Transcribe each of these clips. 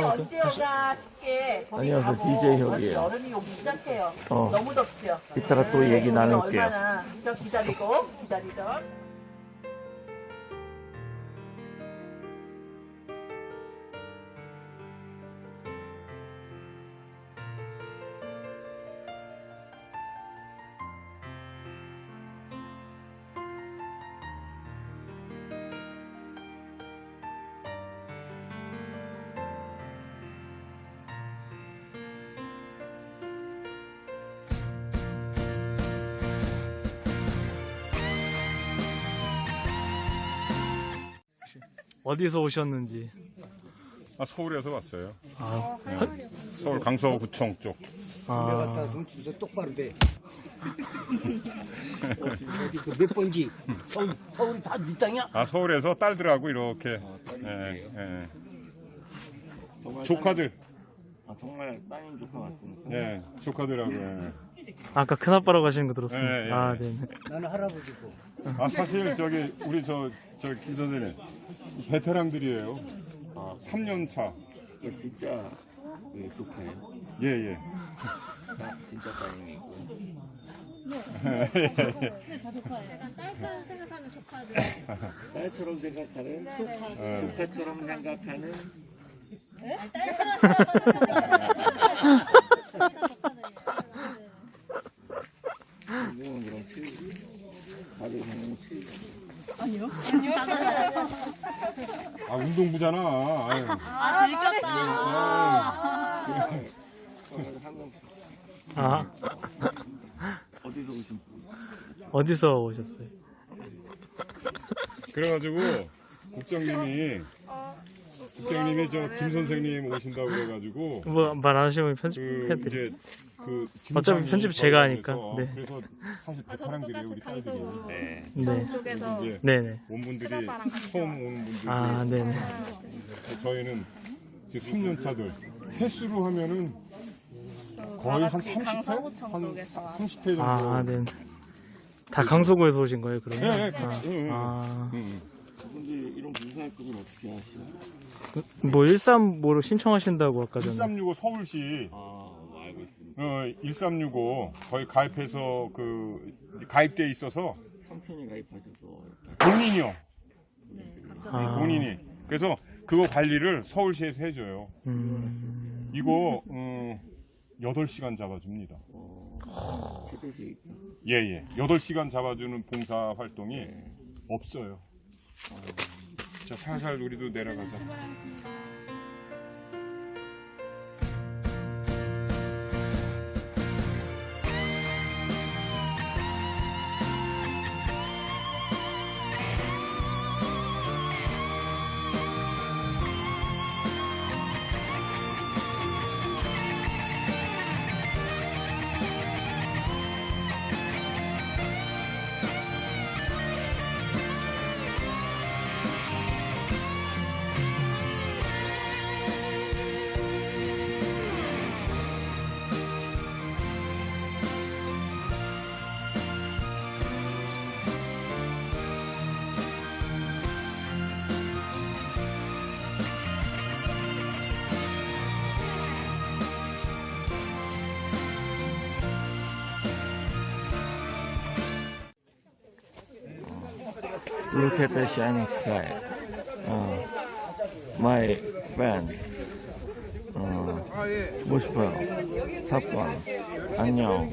언제가 쉽게 안녕하세요, DJ 혁이에요. 여름이 오기 시작해요. 어. 너무 덥죠. 이따가 또 네, 얘기 오늘 나눌게요. 얼마나 저 기다리고 기다리던. 어디서 오셨는지. 아, 서울에서 왔어요. 아, 네. 서울 강서구청 쪽. 아, 같아서 주소 똑바로 돼. 어디 그 몇 번지? 서울 서울이 다 네 땅이야? 아, 서울에서 딸들하고 이렇게. 예, 예. 조카들. 아, 정말 따님 조카 같습니다. 예, 조카들하고. 예. 아까 큰 아빠라고 하시는 거 들었습니다. 예, 예. 아, 네네. 나는 할아버지고. 아, 사실 저기 우리 저, 저, 김 선생님. 베테랑들이에요. 아. 3년 차. 이거 진짜 예, 조카예요. 예, 예. 아, 진짜 따님이고. 약간 딸처럼 생각하는 조카들. 딸처럼 생각하는, 예. 조카처럼 생각하는. 딸처럼 생각하는 그럼 틀리지. 그냥 틀리지. 아, 운동부잖아. 아유. 아, 들켰다. 아, 어디서 오신 분? 어디서 오셨어요? 그래가지고 국장님이 국장님이 저 김 선생님 오신다고 그래가지고 뭐, 말 안 하시면 그 편집해드릴게요. 이제 그 어차피 편집 제가 하니까. 네. 그래서 사실 베테랑들이에요 우리 딸들이. 네. 네. 이제 네네. 온 분들이 처음 온 분들. 아, 네네. 저희는 지금 3년 차들 횟수로 하면은 거의 한 30회 한 30회 정도. 아, 네. 다 강서구에서 오신 거예요, 그러면? 네. 응, 응. 아, 응. 근데 이런 봉사활동을 어떻게 하시나? 뭐, 13뭐로 신청하신다고 아까 전에. 1365 서울시 아, 알고 있습니다. 어, 1365 거의 가입해서 그 가입돼 있어서 삼촌이 가입하셔서 본인이요. 아, 본인이. 그래서 그거 관리를 서울시에서 해줘요. 음, 이거 음, 8시간 잡아줍니다. 최대시 있다. 예, 예. 8시간 잡아주는 봉사 활동이 없어요. 자, 살살 우리도 내려가자. Look at the shining sky. 어, my friend. 어, 뭐 싶어요? 사건. 안녕.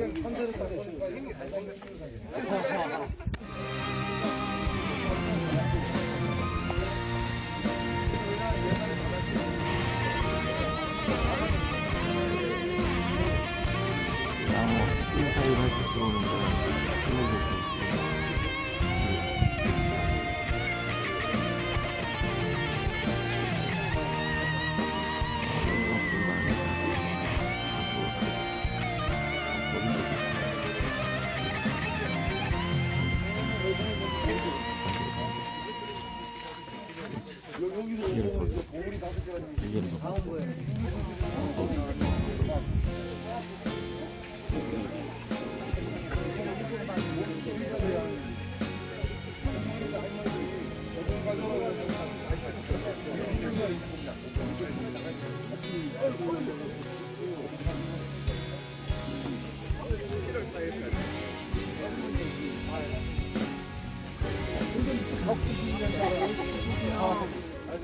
아,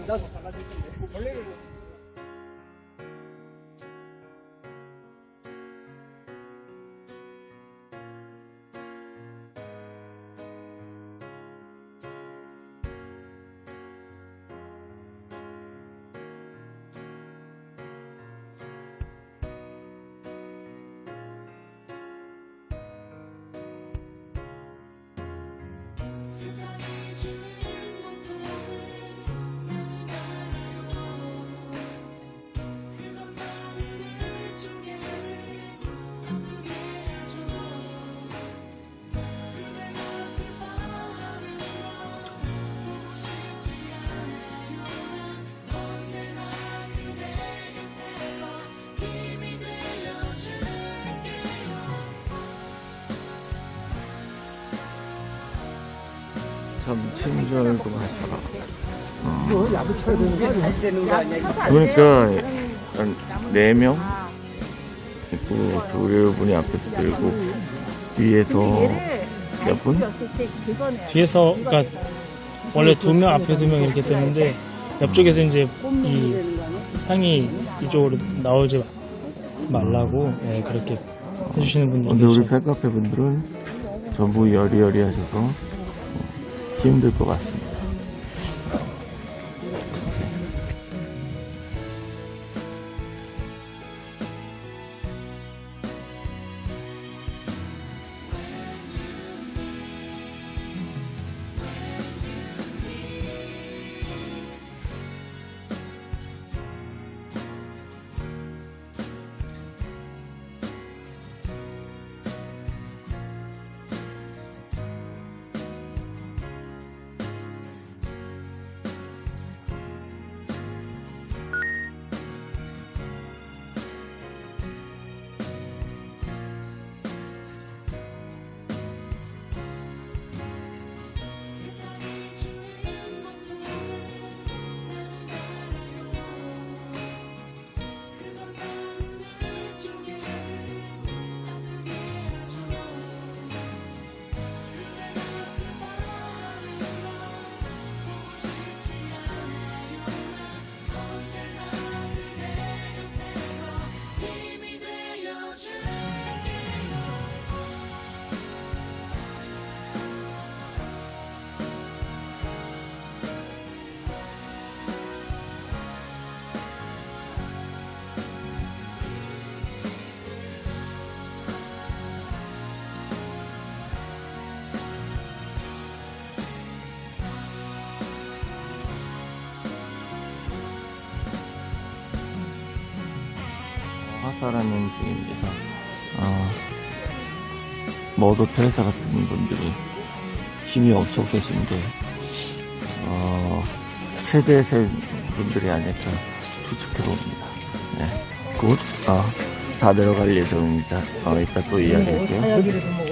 나 원래 세상이 주는 고통을 참 친절도 하셔라. 그러니까 한 4명? 있고 두 분이 앞에서 들고 뒤에서 몇 분? 뒤에서 그러니까 원래 두 명 앞에 두 명 이렇게 뜨는데 옆쪽에서 이제 이 향이 이쪽으로 나오지 말라고 예, 그렇게 해주시는 분들이 근데 우리 계셔서 팬카페 분들은 전부 여리여리 하셔서 어, 힘들 것 같습니다. 화사라는 중입니다. 아, 머더 테레사 같은 분들이 힘이 엄청 세신데, 어, 최대 센 분들이 아닐까 추측해봅니다. 네. 곧, 아, 다 내려갈 예정입니다. 어, 이따 또 이야기할게요.